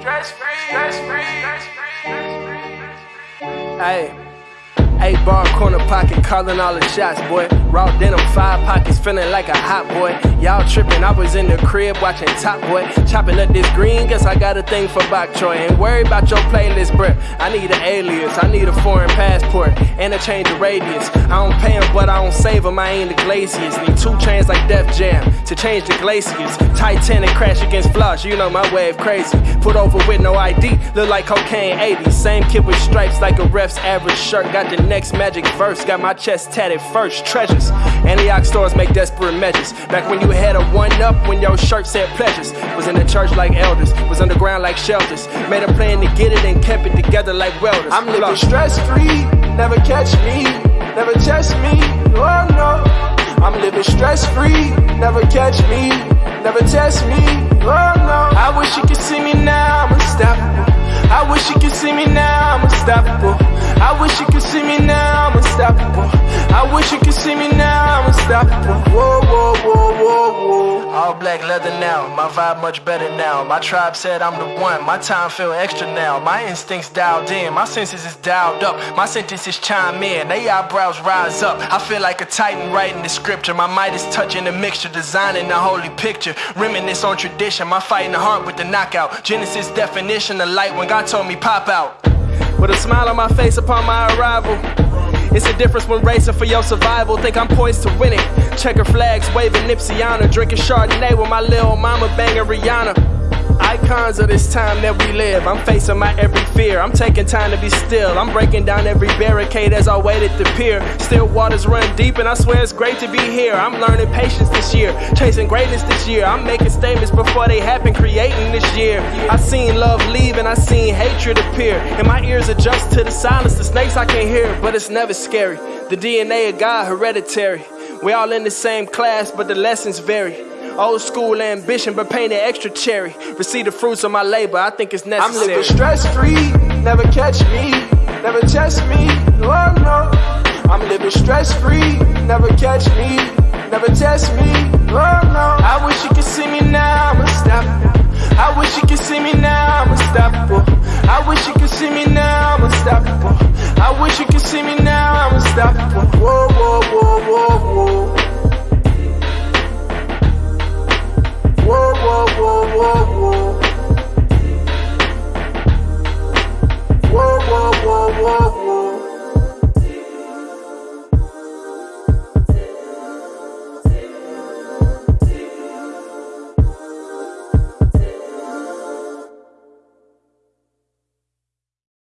Stress free, stress free, stress free. Hey. Eight bar corner pocket, calling all the shots, boy. Raw denim, five pockets, feeling like a hot boy. Y'all tripping, I was in the crib watching Top Boy. Chopping up this green, guess I got a thing for Bok Choy. Ain't worry about your playlist, bruh. I need an alias, I need a foreign passport, and a change of radius. I don't pay them, but I don't save them, I ain't the glaciers. Need two chains like Def Jam to change the glaciers. Titanic crash against flush, you know my wave crazy. Put over with no ID, look like cocaine 80. Same kid with stripes like a ref's average shirt. Got the next magic verse. Got my chest tatted first. Treasures. Antioch stores make desperate measures. Back when you had a one up when your shirt said pleasures. Was in the church like elders. Was underground like shelters. Made a plan to get it and kept it together like welders. I'm living stress free. Never catch me. Never test me. Oh no. I'm living stress free. Never catch me. Never test me. Oh no. I wish you could see me now. I'm unstoppable. I wish you could see me now. I'm unstoppable. I wish you could see me now, I'm unstoppable. I wish you could see me now, I'm unstoppable. Whoa, whoa, whoa, whoa. All black leather now, my vibe much better now. My tribe said I'm the one, my time feel extra now. My instincts dialed in, my senses is dialed up. My sentences chime in, they eyebrows rise up. I feel like a titan writing the scripture. My might is touching the mixture, designing the holy picture. Reminisce on tradition, my fighting the heart with the knockout. Genesis definition of light when God told me pop out. With a smile on my face upon my arrival. It's a difference when racing for your survival. Think I'm poised to win it. Checker flags, waving Nipsey honor. Drinking Chardonnay with my little mama banging Rihanna. Icons of this time that we live. I'm facing my every fear. I'm taking time to be still. I'm breaking down every barricade as I wait at the pier. Still waters run deep, and I swear it's great to be here. I'm learning patience this year, chasing greatness this year. I'm making statements before they happen, creating this year. I seen love leave, and I seen hatred appear. And my ears adjust to the silence. The snakes I can't hear, but it's never scary. The DNA of God, hereditary. We all in the same class, but the lessons vary. Old school ambition, but painted extra cherry. Receive the fruits of my labor, I think it's necessary. I'm living stress free, never catch me, never test me. Oh no. I'm living stress free, never catch me, never test me. Oh no. I wish you could see me now, I'm unstoppable. I wish you could see me now, I'm unstoppable. I wish you could see me now, I'm unstoppable. I wish you could see me now, I'm unstoppable. Whoa.